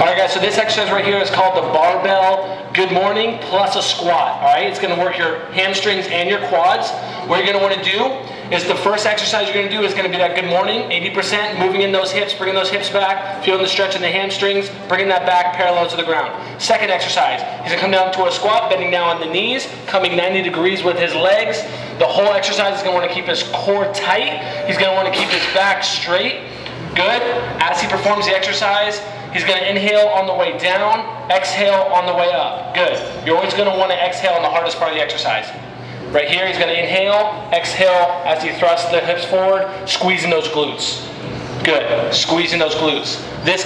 All right, guys, so this exercise right here is called the barbell good morning plus a squat. All right, it's gonna work your hamstrings and your quads. What you're gonna wanna do is the first exercise you're gonna do is gonna be that good morning, 80%, moving in those hips, bringing those hips back, feeling the stretch in the hamstrings, bringing that back parallel to the ground. Second exercise, he's gonna come down to a squat, bending down on the knees, coming 90 degrees with his legs. The whole exercise is gonna wanna keep his core tight. He's gonna wanna keep his back straight. Good. As he performs the exercise, he's going to inhale on the way down, exhale on the way up. Good. You're always going to want to exhale on the hardest part of the exercise. Right here, he's going to inhale, exhale as he thrusts the hips forward, squeezing those glutes. Good. Squeezing those glutes. This